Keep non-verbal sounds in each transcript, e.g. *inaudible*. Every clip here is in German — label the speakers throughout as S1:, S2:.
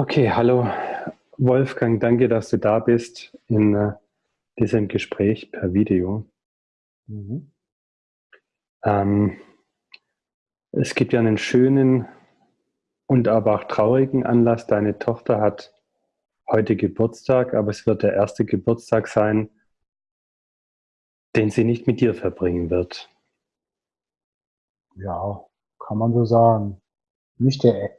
S1: Okay, hallo Wolfgang, danke, dass du da bist in äh, diesem Gespräch per Video. Mhm. Ähm, es gibt ja einen schönen und aber auch traurigen Anlass. Deine Tochter hat heute Geburtstag, aber es wird der erste Geburtstag sein, den sie nicht mit dir verbringen wird.
S2: Ja, kann man so sagen nicht der,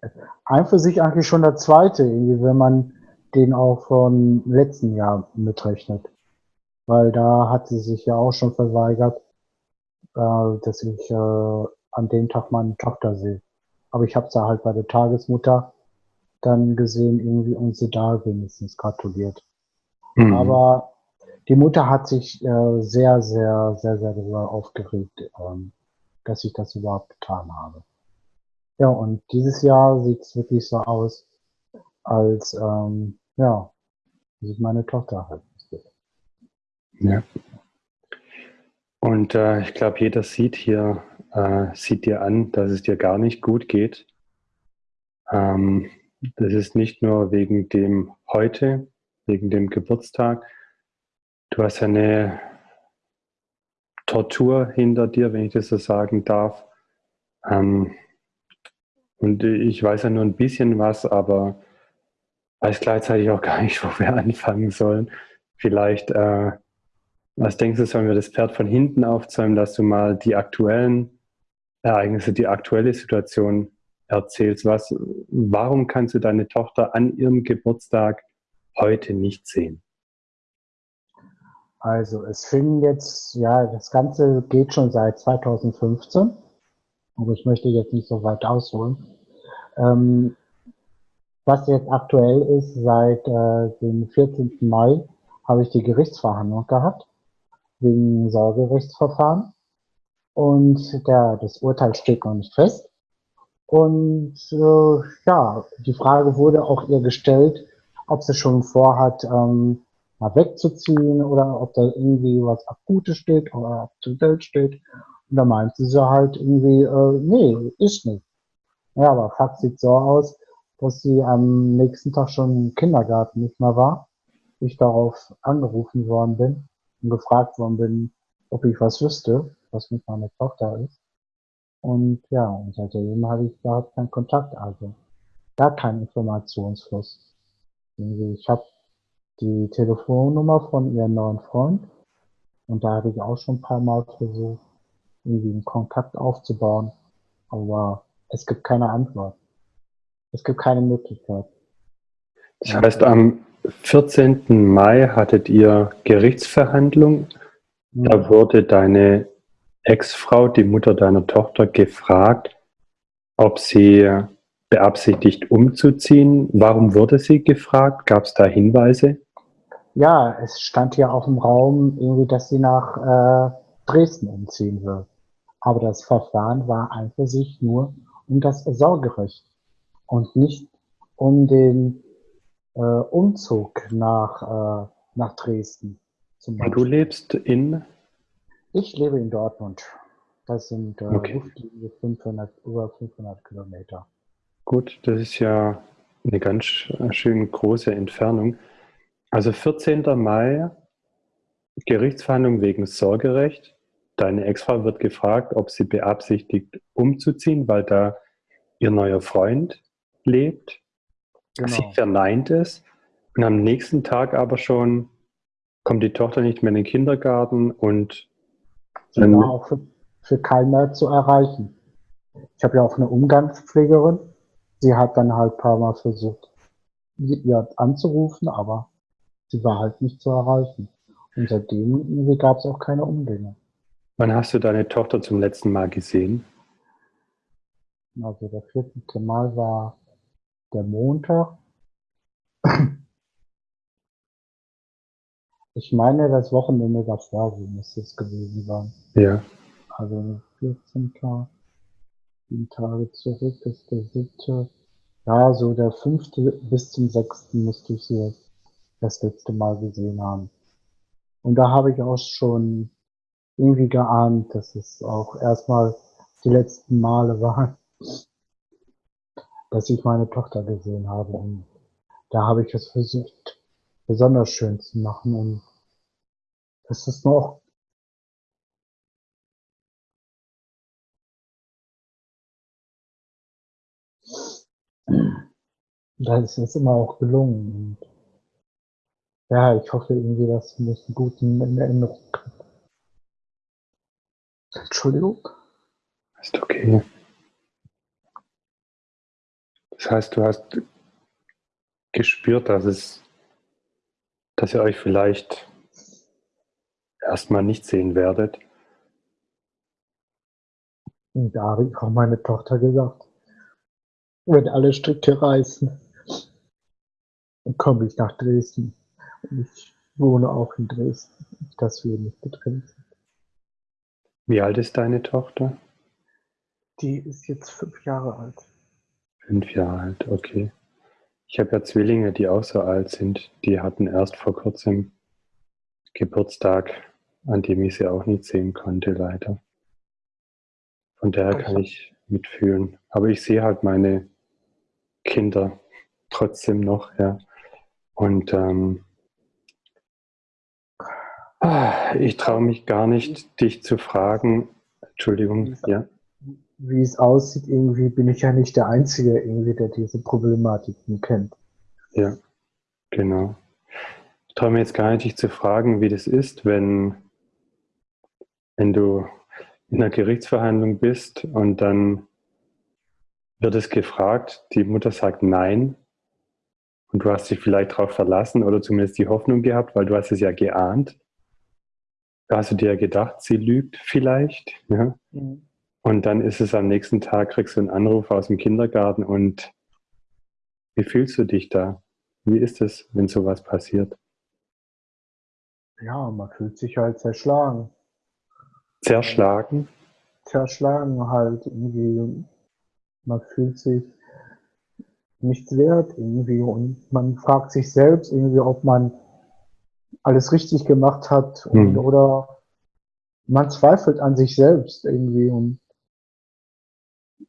S2: ein für sich eigentlich schon der zweite, irgendwie, wenn man den auch vom letzten Jahr mitrechnet. Weil da hat sie sich ja auch schon verweigert, äh, dass ich äh, an dem Tag meine Tochter sehe. Aber ich habe sie halt bei der Tagesmutter dann gesehen irgendwie und sie da wenigstens gratuliert. Mhm. Aber die Mutter hat sich äh, sehr, sehr, sehr, sehr darüber aufgeregt, ähm, dass ich das überhaupt getan habe. Ja, und dieses Jahr sieht es wirklich so aus, als ähm, ja, sich meine Tochter halt
S1: Ja. Und äh, ich glaube, jeder sieht hier, äh, sieht dir an, dass es dir gar nicht gut geht. Ähm, das ist nicht nur wegen dem heute, wegen dem Geburtstag. Du hast eine Tortur hinter dir, wenn ich das so sagen darf. Ähm, und ich weiß ja nur ein bisschen was, aber weiß gleichzeitig auch gar nicht, *laughs* wo wir anfangen sollen. Vielleicht, äh, was denkst du, sollen wir das Pferd von hinten aufzäumen, dass du mal die aktuellen Ereignisse, die aktuelle Situation erzählst? Was, warum kannst du deine Tochter an ihrem Geburtstag heute nicht sehen?
S2: Also es fing jetzt, ja, das Ganze geht schon seit 2015 aber ich möchte jetzt nicht so weit ausholen. Ähm, was jetzt aktuell ist, seit äh, dem 14. Mai habe ich die Gerichtsverhandlung gehabt, wegen Sorgerechtsverfahren. Und der, das Urteil steht noch nicht fest. Und äh, ja, die Frage wurde auch ihr gestellt, ob sie schon vorhat, ähm, mal wegzuziehen oder ob da irgendwie was Akutes steht oder date steht. Und da meinte sie halt irgendwie, äh, nee, ist nicht. Ja, aber Fakt sieht so aus, dass sie am nächsten Tag schon im Kindergarten nicht mehr war. Ich darauf angerufen worden bin und gefragt worden bin, ob ich was wüsste, was mit meiner Tochter ist. Und ja, und seitdem habe ich überhaupt keinen Kontakt, also gar keinen Informationsfluss. Ich habe die Telefonnummer von ihrem neuen Freund und da habe ich auch schon ein paar Mal versucht, irgendwie einen Kontakt aufzubauen. Aber es gibt keine Antwort. Es gibt keine Möglichkeit.
S1: Das heißt, am 14. Mai hattet ihr Gerichtsverhandlung. Da mhm. wurde deine Ex-Frau, die Mutter deiner Tochter, gefragt, ob sie beabsichtigt umzuziehen. Warum wurde sie gefragt? Gab es da Hinweise?
S2: Ja, es stand ja auf dem Raum, irgendwie, dass sie nach äh, Dresden umziehen wird. Aber das Verfahren war an für sich nur um das Sorgerecht und nicht um den äh, Umzug nach, äh, nach Dresden.
S1: Zum Beispiel. Du lebst in?
S2: Ich lebe in Dortmund. Das sind äh, okay. 500, über 500 Kilometer.
S1: Gut, das ist ja eine ganz schön große Entfernung. Also 14. Mai, Gerichtsverhandlung wegen Sorgerecht. Deine Ex-Frau wird gefragt, ob sie beabsichtigt, umzuziehen, weil da ihr neuer Freund lebt. Genau. Sie verneint es. Und am nächsten Tag aber schon kommt die Tochter nicht mehr in den Kindergarten und
S2: sie war auch für, für keinen mehr zu erreichen. Ich habe ja auch eine Umgangspflegerin. Sie hat dann halt ein paar Mal versucht, ihr anzurufen, aber sie war halt nicht zu erreichen. Und seitdem gab es auch keine Umgänge.
S1: Wann hast du deine Tochter zum letzten Mal gesehen?
S2: Also der 14. Mal war der Montag. Ich meine, das Wochenende davor müsste es gewesen sein.
S1: Ja.
S2: Also 14 Tage, sieben Tage zurück ist der siebte. Ja, so der fünfte bis zum sechsten müsste ich sie das letzte Mal gesehen haben. Und da habe ich auch schon irgendwie geahnt, dass es auch erstmal die letzten Male waren, dass ich meine Tochter gesehen habe. Und da habe ich es versucht, besonders schön zu machen. Und das ist noch das ist immer auch gelungen. Und ja, ich hoffe irgendwie, dass mich einen guten in Erinnerung habe. Entschuldigung.
S1: Ist okay. Das heißt, du hast gespürt, dass es, dass ihr euch vielleicht erstmal nicht sehen werdet.
S2: Und da habe ich auch meine Tochter gesagt, wenn alle Stricke reißen, dann komme ich nach Dresden. Und ich wohne auch in Dresden, dass wir nicht getrennt sind.
S1: Wie alt ist deine Tochter?
S2: Die ist jetzt fünf Jahre alt.
S1: Fünf Jahre alt, okay. Ich habe ja Zwillinge, die auch so alt sind. Die hatten erst vor kurzem Geburtstag, an dem ich sie auch nicht sehen konnte, leider. Von daher kann ich mitfühlen. Aber ich sehe halt meine Kinder trotzdem noch, ja. Und ähm, ich traue mich gar nicht, dich zu fragen. Entschuldigung, ja.
S2: Wie es aussieht, irgendwie bin ich ja nicht der Einzige, irgendwie, der diese Problematiken kennt.
S1: Ja, genau. Ich traue mir jetzt gar nicht, dich zu fragen, wie das ist, wenn, wenn du in einer Gerichtsverhandlung bist und dann wird es gefragt, die Mutter sagt nein und du hast dich vielleicht darauf verlassen oder zumindest die Hoffnung gehabt, weil du hast es ja geahnt da hast du dir gedacht, sie lügt vielleicht. Ja? Mhm. Und dann ist es am nächsten Tag, kriegst du einen Anruf aus dem Kindergarten und wie fühlst du dich da? Wie ist es, wenn sowas passiert?
S2: Ja, man fühlt sich halt zerschlagen.
S1: Zerschlagen?
S2: Zerschlagen halt irgendwie. Man fühlt sich nichts wert irgendwie und man fragt sich selbst irgendwie, ob man alles richtig gemacht hat und, mhm. oder man zweifelt an sich selbst irgendwie und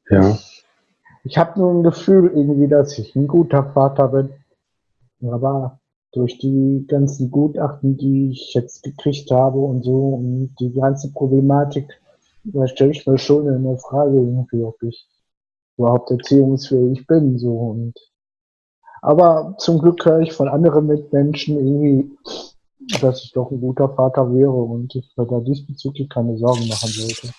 S1: ja.
S2: ich, ich habe nur ein Gefühl irgendwie, dass ich ein guter Vater bin. Aber durch die ganzen Gutachten, die ich jetzt gekriegt habe und so und die ganze Problematik, da stelle ich mir schon eine Frage irgendwie, ob ich überhaupt erziehungsfähig bin. So und aber zum Glück höre ich von anderen Mitmenschen irgendwie, dass ich doch ein guter Vater wäre und ich mir da diesbezüglich keine Sorgen machen sollte.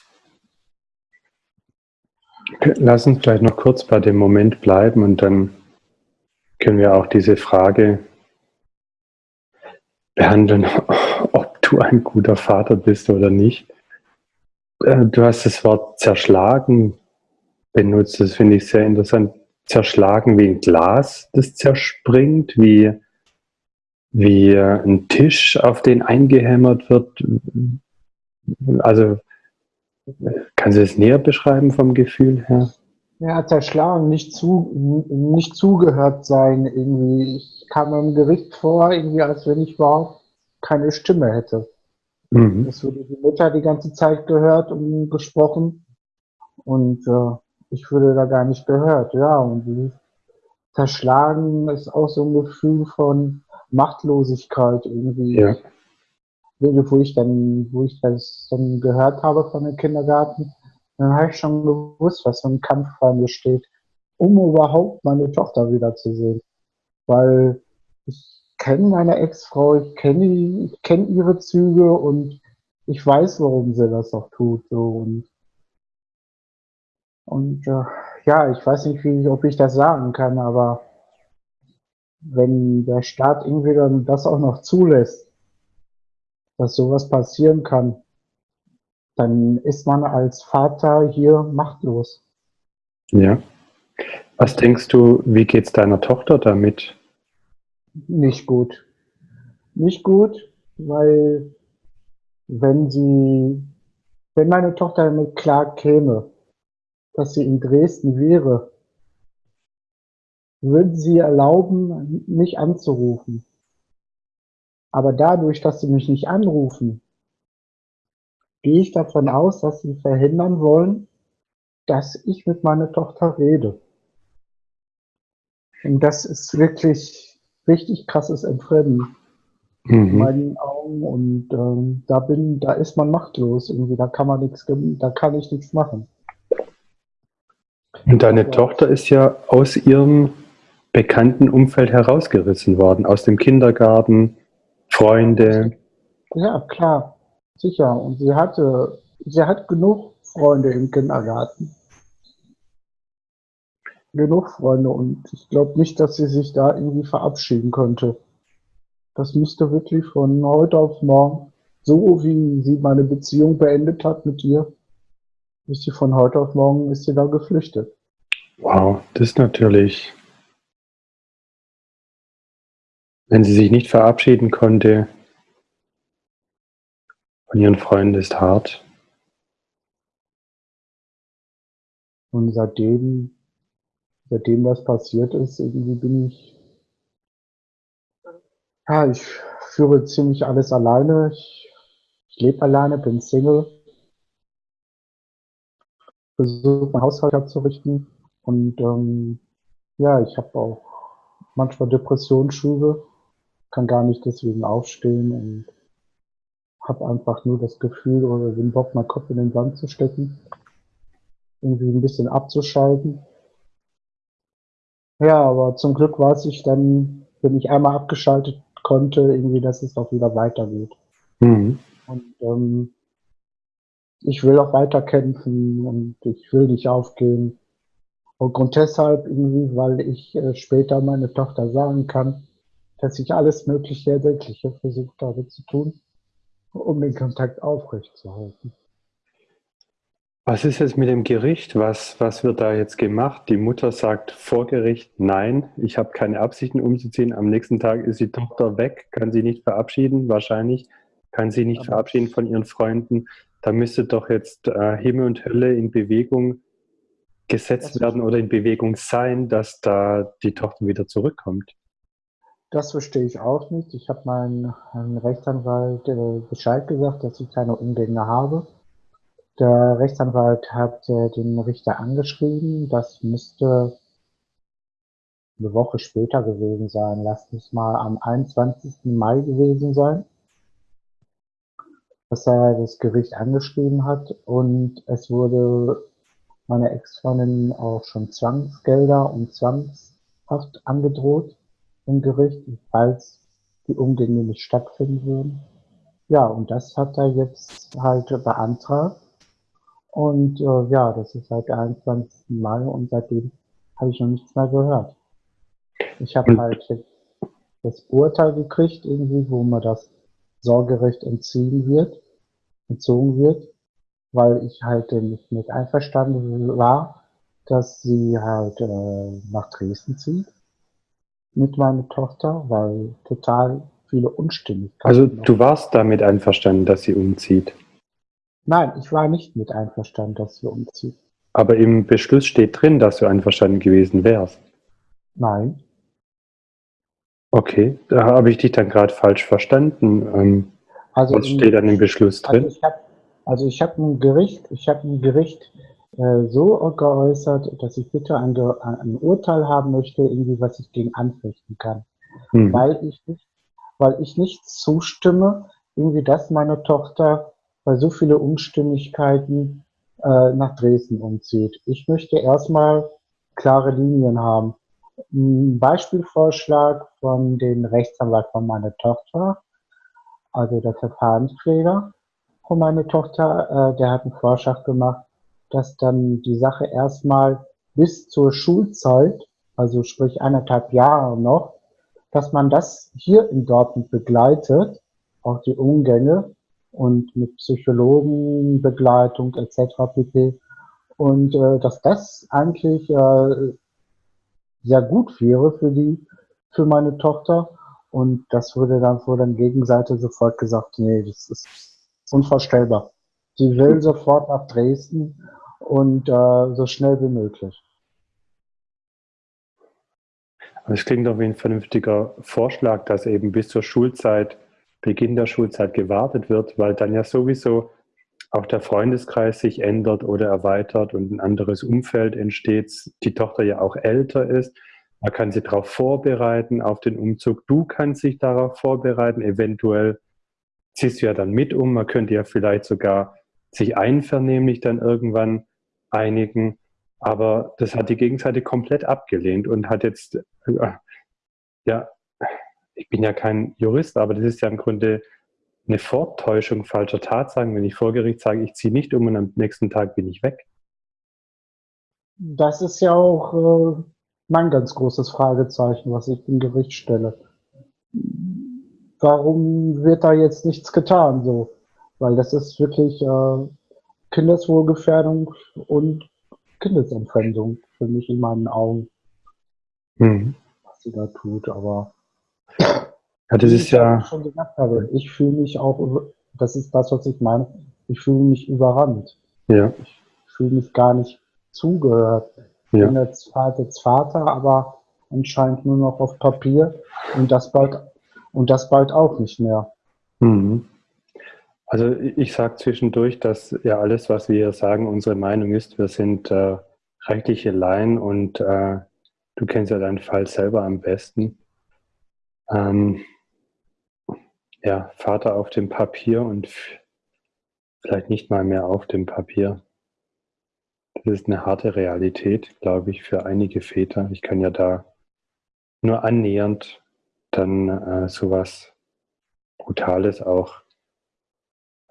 S1: Lass uns vielleicht noch kurz bei dem Moment bleiben und dann können wir auch diese Frage behandeln, *laughs* ob du ein guter Vater bist oder nicht. Äh, du hast das Wort zerschlagen benutzt, das finde ich sehr interessant. Zerschlagen wie ein Glas, das zerspringt, wie wie ein Tisch, auf den eingehämmert wird. Also kannst du es näher beschreiben vom Gefühl her?
S2: Ja, zerschlagen, nicht, zu, nicht zugehört sein. Irgendwie. Ich kam im Gericht vor, irgendwie als wenn ich überhaupt keine Stimme hätte. Mhm. Es wurde die Mutter die ganze Zeit gehört und gesprochen und äh, ich wurde da gar nicht gehört. Ja, und zerschlagen ist auch so ein Gefühl von, Machtlosigkeit irgendwie. Ja. Wo ich dann, wo ich das dann gehört habe von dem Kindergarten, dann habe ich schon gewusst, was für ein Kampf vor mir steht, um überhaupt meine Tochter wiederzusehen. Weil ich kenne meine Ex-Frau, ich kenne ich kenne ihre Züge und ich weiß, warum sie das auch tut. So. Und, und äh, ja, ich weiß nicht, wie, ob ich das sagen kann, aber wenn der Staat irgendwie dann das auch noch zulässt, dass sowas passieren kann, dann ist man als Vater hier machtlos.
S1: Ja. Was denkst du, wie geht es deiner Tochter damit?
S2: Nicht gut. Nicht gut, weil wenn sie, wenn meine Tochter damit klar käme, dass sie in Dresden wäre würden Sie erlauben, mich anzurufen. Aber dadurch, dass Sie mich nicht anrufen, gehe ich davon aus, dass Sie verhindern wollen, dass ich mit meiner Tochter rede. Und das ist wirklich richtig krasses Entfremden mhm. in meinen Augen und ähm, da bin, da ist man machtlos irgendwie, da kann man nichts, da kann ich nichts machen.
S1: Und deine ja. Tochter ist ja aus ihrem bekannten Umfeld herausgerissen worden, aus dem Kindergarten, Freunde.
S2: Ja, klar, sicher. Und sie hatte, sie hat genug Freunde im Kindergarten. Genug Freunde und ich glaube nicht, dass sie sich da irgendwie verabschieden konnte. Das müsste wirklich von heute auf morgen, so wie sie meine Beziehung beendet hat mit ihr, ist sie von heute auf morgen ist sie da geflüchtet.
S1: Wow, das ist natürlich, wenn sie sich nicht verabschieden konnte von ihren Freunden, ist hart.
S2: Und seitdem, seitdem das passiert ist, irgendwie bin ich, ja, ich führe ziemlich alles alleine. Ich, ich lebe alleine, bin Single, versuche mein Haushalt abzurichten und ähm, ja, ich habe auch manchmal Depressionsschübe, kann gar nicht deswegen aufstehen und habe einfach nur das Gefühl oder den Bock, meinen Kopf in den Sand zu stecken, irgendwie ein bisschen abzuschalten. Ja, aber zum Glück weiß ich dann, wenn ich einmal abgeschaltet konnte, irgendwie, dass es auch wieder weitergeht. Mhm. Und ähm, ich will auch weiter kämpfen und ich will nicht aufgeben. Und Grund deshalb irgendwie, weil ich äh, später meine Tochter sagen kann, dass ich alles Mögliche Erdenkliche versucht habe zu tun, um den Kontakt aufrechtzuerhalten.
S1: Was ist jetzt mit dem Gericht? Was, was wird da jetzt gemacht? Die Mutter sagt vor Gericht, nein, ich habe keine Absichten umzuziehen. Am nächsten Tag ist die Tochter weg, kann sie nicht verabschieden, wahrscheinlich kann sie nicht Aber verabschieden von ihren Freunden. Da müsste doch jetzt äh, Himmel und Hölle in Bewegung gesetzt werden oder in Bewegung sein, dass da die Tochter wieder zurückkommt?
S2: Das verstehe ich auch nicht. Ich habe meinen Rechtsanwalt äh, Bescheid gesagt, dass ich keine Umgänge habe. Der Rechtsanwalt hat äh, den Richter angeschrieben. Das müsste eine Woche später gewesen sein. Lasst es mal am 21. Mai gewesen sein, dass er das Gericht angeschrieben hat. Und es wurde meine Ex-Freundin auch schon Zwangsgelder und Zwangshaft angedroht im Gericht, falls die Umgänge nicht stattfinden würden. Ja, und das hat er jetzt halt beantragt. Und äh, ja, das ist seit der 21. Mai und seitdem habe ich noch nichts mehr gehört. Ich habe halt das Urteil gekriegt, irgendwie, wo mir das Sorgerecht entziehen wird, entzogen wird weil ich halt nicht mit einverstanden war, dass sie halt äh, nach Dresden zieht mit meiner Tochter, weil total viele Unstimmigkeiten.
S1: Also du warst damit einverstanden, dass sie umzieht?
S2: Nein, ich war nicht mit einverstanden, dass sie umzieht.
S1: Aber im Beschluss steht drin, dass du einverstanden gewesen wärst.
S2: Nein.
S1: Okay, da habe ich dich dann gerade falsch verstanden. Ähm, also was steht dann im Beschluss also drin?
S2: Also ich habe also habe ein Gericht, ich habe ein Gericht so geäußert, dass ich bitte ein, ein, Urteil haben möchte, irgendwie was ich gegen anfechten kann, mhm. weil ich nicht, weil ich nicht zustimme, irgendwie, dass meine Tochter bei so viele Unstimmigkeiten äh, nach Dresden umzieht. Ich möchte erstmal klare Linien haben. Ein Beispielvorschlag von dem Rechtsanwalt von meiner Tochter, also der Verfahrensträger, von meiner Tochter, äh, der hat einen Vorschlag gemacht, dass dann die Sache erstmal bis zur Schulzeit, also sprich eineinhalb Jahre noch, dass man das hier in Dortmund begleitet, auch die Umgänge und mit Psychologenbegleitung etc. pp. Und äh, dass das eigentlich äh, sehr gut wäre für die, für meine Tochter. Und das wurde dann vor der Gegenseite sofort gesagt, nee, das ist unvorstellbar. Sie will sofort nach Dresden und äh, so schnell wie möglich.
S1: Das klingt doch wie ein vernünftiger Vorschlag, dass eben bis zur Schulzeit, Beginn der Schulzeit gewartet wird, weil dann ja sowieso auch der Freundeskreis sich ändert oder erweitert und ein anderes Umfeld entsteht, die Tochter ja auch älter ist. Man kann sie darauf vorbereiten, auf den Umzug. Du kannst dich darauf vorbereiten. Eventuell ziehst du ja dann mit um. Man könnte ja vielleicht sogar sich einvernehmlich dann irgendwann einigen. Aber das hat die Gegenseite komplett abgelehnt und hat jetzt, äh, ja, ich bin ja kein Jurist, aber das ist ja im Grunde eine Vortäuschung falscher Tatsachen, wenn ich vor Gericht sage, ich ziehe nicht um und am nächsten Tag bin ich weg.
S2: Das ist ja auch äh, mein ganz großes Fragezeichen, was ich im Gericht stelle. Warum wird da jetzt nichts getan? So, weil das ist wirklich äh, Kindeswohlgefährdung und Kindesentfremdung für mich in meinen Augen, mhm. was sie da tut. Aber
S1: ja, das ist ja. Ich schon
S2: gesagt habe, ich fühle mich auch, das ist das, was ich meine, ich fühle mich überrannt.
S1: Ja.
S2: Ich fühle mich gar nicht zugehört. Ich ja. bin jetzt Vater, jetzt Vater, aber anscheinend nur noch auf Papier und das bald, und das bald auch nicht mehr.
S1: Mhm. Also ich sage zwischendurch, dass ja alles, was wir sagen, unsere Meinung ist. Wir sind äh, rechtliche Laien und äh, du kennst ja deinen Fall selber am besten. Ähm, ja, Vater auf dem Papier und vielleicht nicht mal mehr auf dem Papier. Das ist eine harte Realität, glaube ich, für einige Väter. Ich kann ja da nur annähernd dann äh, sowas Brutales auch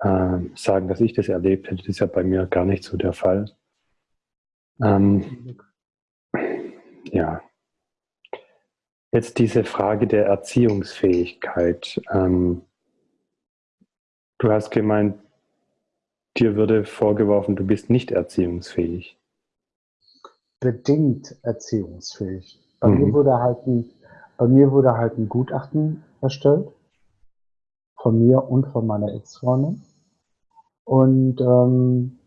S1: äh, sagen, dass ich das erlebt hätte. Das ist ja bei mir gar nicht so der Fall. Ähm, ja. Jetzt diese Frage der Erziehungsfähigkeit. Ähm, du hast gemeint, dir würde vorgeworfen, du bist nicht erziehungsfähig.
S2: Bedingt erziehungsfähig. Bei, mhm. mir wurde halt ein, bei mir wurde halt ein Gutachten erstellt. Von mir und von meiner Ex-Freundin. Und ähm,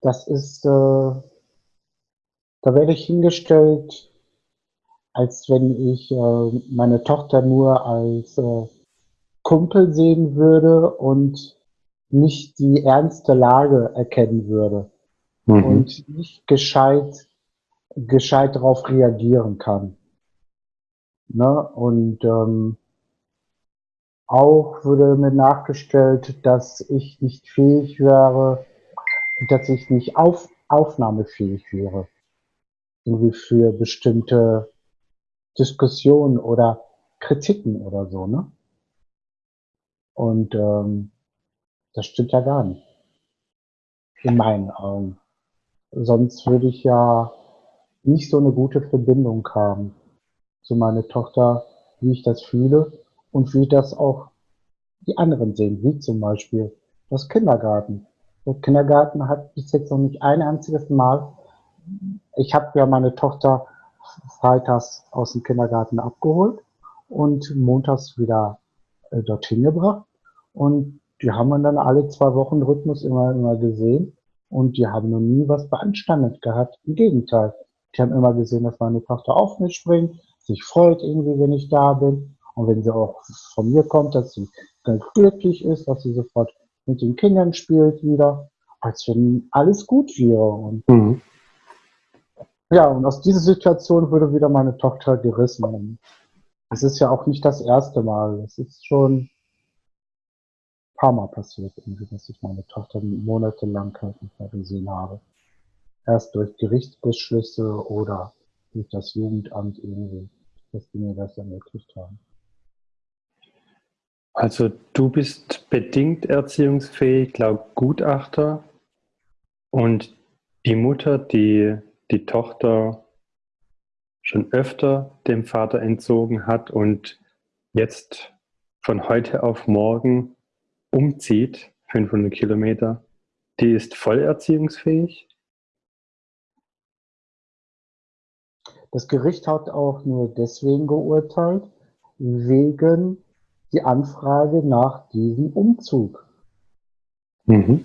S2: das ist, äh, da werde ich hingestellt, als wenn ich äh, meine Tochter nur als äh, Kumpel sehen würde und nicht die ernste Lage erkennen würde mhm. und nicht gescheit, gescheit darauf reagieren kann. Ne? Und ähm, auch wurde mir nachgestellt, dass ich nicht fähig wäre, dass ich nicht auf, aufnahmefähig wäre. Irgendwie für bestimmte Diskussionen oder Kritiken oder so, ne? Und ähm, das stimmt ja gar nicht. In meinen Augen. Sonst würde ich ja nicht so eine gute Verbindung haben zu meiner Tochter, wie ich das fühle und wie das auch die anderen sehen, wie zum Beispiel das Kindergarten. Der Kindergarten hat bis jetzt noch nicht ein einziges Mal, ich habe ja meine Tochter freitags aus dem Kindergarten abgeholt und montags wieder äh, dorthin gebracht und die haben wir dann alle zwei Wochen Rhythmus immer, immer gesehen und die haben noch nie was beanstandet gehabt. Im Gegenteil. Die haben immer gesehen, dass meine Tochter auf mich springt, sich freut irgendwie, wenn ich da bin und wenn sie auch von mir kommt, dass sie ganz glücklich ist, dass sie sofort mit den Kindern spielt wieder, als wenn alles gut wäre. Und mhm. Ja, und aus dieser Situation wurde wieder meine Tochter gerissen. Es ist ja auch nicht das erste Mal. Es ist schon ein paar Mal passiert, dass ich meine Tochter monatelang nicht mehr gesehen habe. Erst durch Gerichtsbeschlüsse oder durch das Jugendamt irgendwie, dass die mir das ermöglicht haben.
S1: Also du bist bedingt erziehungsfähig laut Gutachter und die Mutter, die die Tochter schon öfter dem Vater entzogen hat und jetzt von heute auf morgen umzieht, 500 Kilometer, die ist voll erziehungsfähig?
S2: Das Gericht hat auch nur deswegen geurteilt, wegen die Anfrage nach diesem Umzug. Mhm.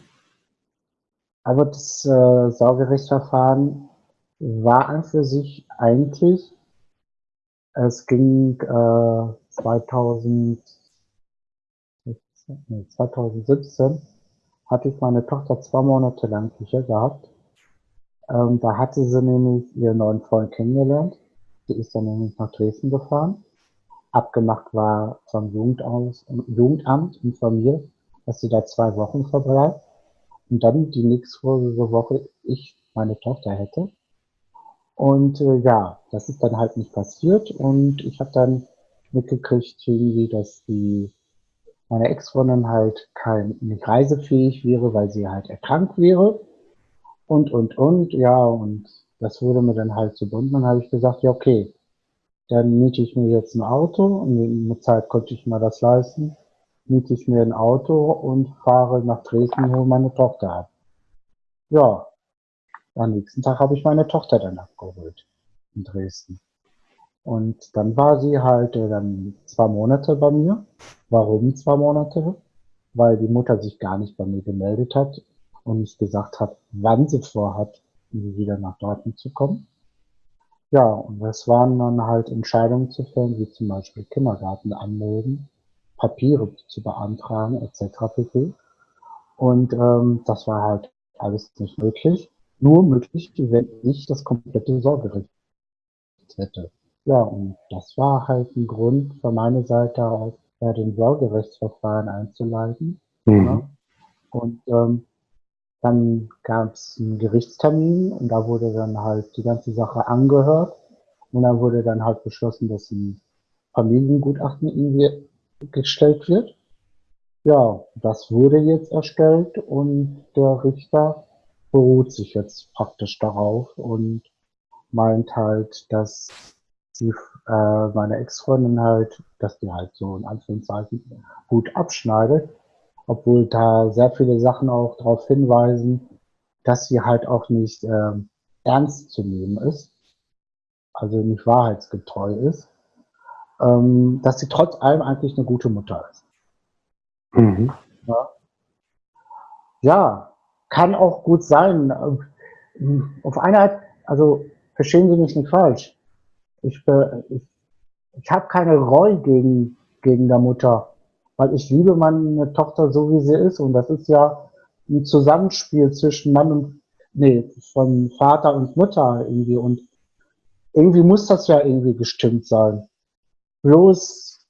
S2: Aber das äh, Saugerichtsverfahren war an für sich eigentlich, es ging äh, 2000, 2017, hatte ich meine Tochter zwei Monate lang sicher gehabt. Ähm, da hatte sie nämlich ihren neuen Freund kennengelernt Die ist dann nämlich nach Dresden gefahren. Abgemacht war vom Jugendamt, Jugendamt informiert, dass sie da zwei Wochen verbleibt. Und dann die nächste Woche ich meine Tochter hätte. Und äh, ja, das ist dann halt nicht passiert. Und ich habe dann mitgekriegt, irgendwie, dass die meine Ex-Freundin halt kein, nicht reisefähig wäre, weil sie halt erkrankt wäre. Und, und, und, ja, und das wurde mir dann halt zu bunt. Dann habe ich gesagt, ja, okay, dann miete ich mir jetzt ein Auto und der Zeit konnte ich mir das leisten. Miete ich mir ein Auto und fahre nach Dresden, hole meine Tochter ab. Ja, am nächsten Tag habe ich meine Tochter dann abgeholt in Dresden. Und dann war sie halt äh, dann zwei Monate bei mir. Warum zwei Monate? Weil die Mutter sich gar nicht bei mir gemeldet hat und nicht gesagt hat, wann sie vorhat, wieder nach Dortmund zu kommen. Ja, und das waren dann halt Entscheidungen zu fällen, wie zum Beispiel Kindergarten anmelden, Papiere zu beantragen, etc. pp. Und ähm, das war halt alles nicht möglich. Nur möglich, wenn ich das komplette Sorgerecht hätte. Ja, und das war halt ein Grund von meiner Seite aus, ja, den Sorgerechtsverfahren einzuleiten. Mhm. Ja. Und ähm, dann gab es einen Gerichtstermin und da wurde dann halt die ganze Sache angehört. Und dann wurde dann halt beschlossen, dass ein Familiengutachten irgendwie gestellt wird. Ja, das wurde jetzt erstellt und der Richter beruht sich jetzt praktisch darauf und meint halt, dass die, äh, meine Ex-Freundin halt, dass die halt so in Anführungszeichen gut abschneidet, obwohl da sehr viele Sachen auch darauf hinweisen, dass sie halt auch nicht äh, ernst zu nehmen ist, also nicht wahrheitsgetreu ist, ähm, dass sie trotz allem eigentlich eine gute Mutter ist. Mhm. Ja. ja, kann auch gut sein. Auf eine Art, also verstehen Sie mich nicht falsch. Ich, ich, ich habe keine Reue gegen, gegen der Mutter weil ich liebe meine Tochter so, wie sie ist. Und das ist ja ein Zusammenspiel zwischen Mann und, nee, von Vater und Mutter irgendwie. Und irgendwie muss das ja irgendwie gestimmt sein. Bloß,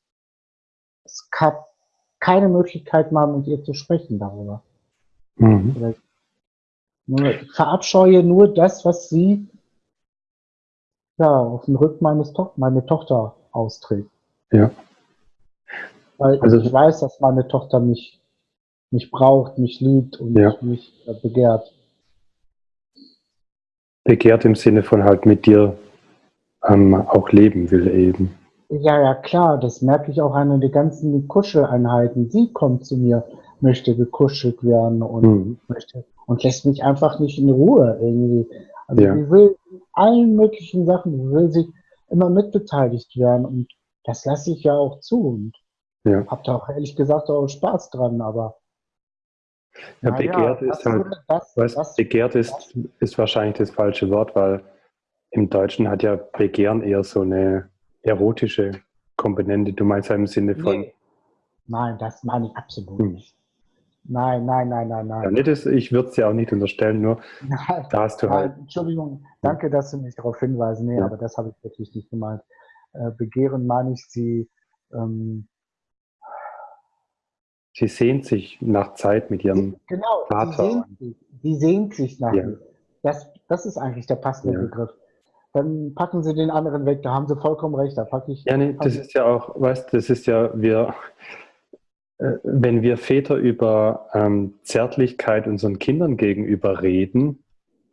S2: es gab keine Möglichkeit mal mit ihr zu sprechen darüber. Mhm. Ich verabscheue nur das, was sie ja, auf dem Rücken meines to meine Tochter austrägt.
S1: Ja.
S2: Weil also, ich weiß, dass meine Tochter mich, mich braucht, mich liebt und ja. mich äh, begehrt.
S1: Begehrt im Sinne von halt mit dir ähm, auch leben will eben.
S2: Ja, ja, klar, das merke ich auch an den ganzen Kuscheleinheiten. Sie kommt zu mir, möchte gekuschelt werden und mhm. möchte und lässt mich einfach nicht in Ruhe irgendwie. Also ja. sie will allen möglichen Sachen, will sie immer mitbeteiligt werden und das lasse ich ja auch zu. Und ja. Hab da auch ehrlich gesagt auch Spaß dran, aber.
S1: Ja, begehrt ja, ist halt, das, weißt, das, begehrt ist, ist wahrscheinlich das falsche Wort, weil im Deutschen hat ja Begehren eher so eine erotische Komponente. Du meinst ja im Sinne von. Nee.
S2: Nein, das meine ich absolut hm. nicht. Nein, nein, nein, nein, nein.
S1: Ja, nicht, ich würde es ja auch nicht unterstellen, nur *laughs* nein, da hast du nein, halt.
S2: Entschuldigung, danke, dass du mich darauf hinweisen. Nee, ja. aber das habe ich wirklich nicht gemeint. Äh, begehren meine ich sie ähm,
S1: sie sehnt sich nach Zeit mit ihrem
S2: genau, Vater. Sie sehnt, sich, sie sehnt sich nach ja. Das, das ist eigentlich der passende ja. Begriff. Dann packen sie den anderen weg, da haben sie vollkommen recht. Da packe ich.
S1: Ja, nee, das ist ja auch, weißt das ist ja, wir, äh, wenn wir Väter über ähm, Zärtlichkeit unseren Kindern gegenüber reden,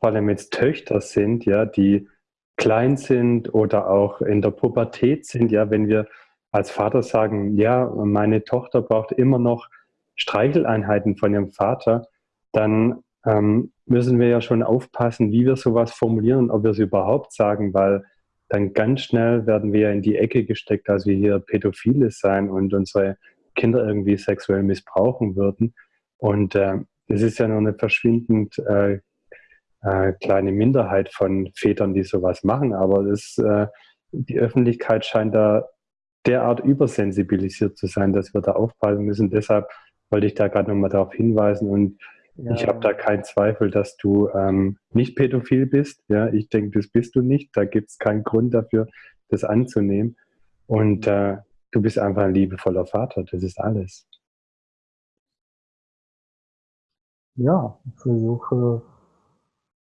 S1: vor allem jetzt Töchter sind, ja, die klein sind oder auch in der Pubertät sind, ja, wenn wir als Vater sagen, ja, meine Tochter braucht immer noch Streicheleinheiten von ihrem Vater, dann ähm, müssen wir ja schon aufpassen, wie wir sowas formulieren ob wir es überhaupt sagen, weil dann ganz schnell werden wir in die Ecke gesteckt, dass wir hier Pädophile sein und unsere Kinder irgendwie sexuell missbrauchen würden. Und äh, das ist ja nur eine verschwindend äh, äh, kleine Minderheit von Vätern, die sowas machen. Aber das, äh, die Öffentlichkeit scheint da derart übersensibilisiert zu sein, dass wir da aufpassen müssen. Deshalb wollte ich da gerade nochmal darauf hinweisen und ja. ich habe da keinen Zweifel, dass du ähm, nicht pädophil bist. Ja, ich denke, das bist du nicht. Da gibt es keinen Grund dafür, das anzunehmen. Und äh, du bist einfach ein liebevoller Vater, das ist alles.
S2: Ja, ich versuche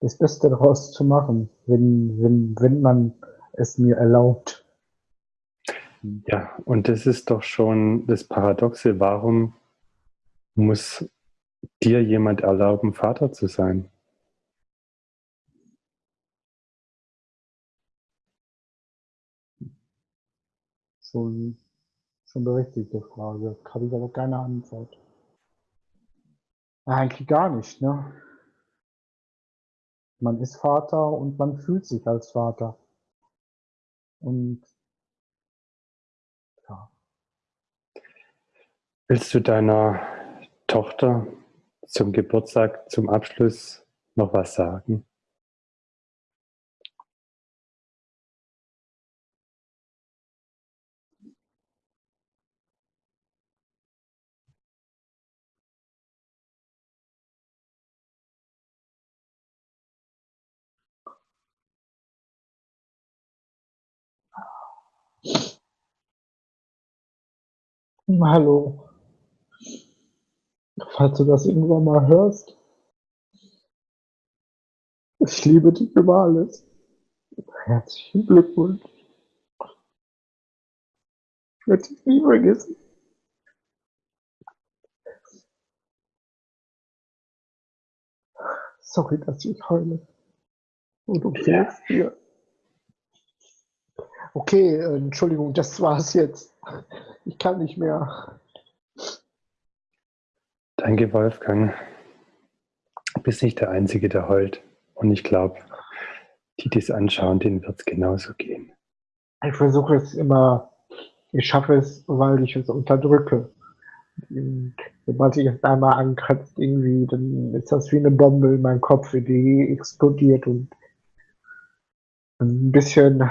S2: das Beste daraus zu machen, wenn, wenn, wenn man es mir erlaubt.
S1: Ja, und das ist doch schon das Paradoxe. Warum muss dir jemand erlauben, Vater zu sein?
S2: Schon, schon berechtigte Frage. Habe ich aber keine Antwort. Eigentlich gar nicht, ne? Man ist Vater und man fühlt sich als Vater. Und
S1: Willst du deiner Tochter zum Geburtstag, zum Abschluss noch was sagen?
S2: Hallo. Falls du das irgendwann mal hörst. Ich liebe dich über alles. Herzlichen Glückwunsch. Ich werde dich nie vergessen. Sorry, dass ich heule. Und okay ja. dir. Okay, äh, Entschuldigung, das war's jetzt. Ich kann nicht mehr.
S1: Danke, Wolfgang. Du bist nicht der Einzige, der heult. Und ich glaube, die, die es anschauen, denen wird es genauso gehen.
S2: Ich versuche es immer, ich schaffe es, weil ich es unterdrücke. Und sobald sich es einmal ankratzt, irgendwie, dann ist das wie eine Bombe in meinem Kopf, die explodiert und ein bisschen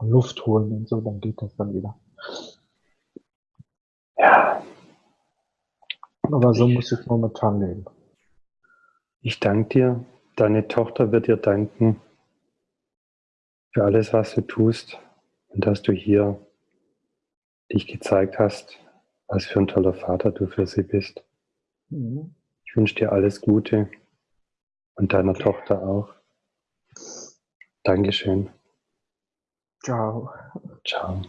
S2: Luft holen und so, dann geht das dann wieder.
S1: Ja.
S2: Aber so muss ich momentan leben.
S1: Ich danke dir. Deine Tochter wird dir danken für alles, was du tust und dass du hier dich gezeigt hast, was für ein toller Vater du für sie bist. Mhm. Ich wünsche dir alles Gute und deiner Tochter auch. Dankeschön.
S2: Ciao.
S1: Ciao.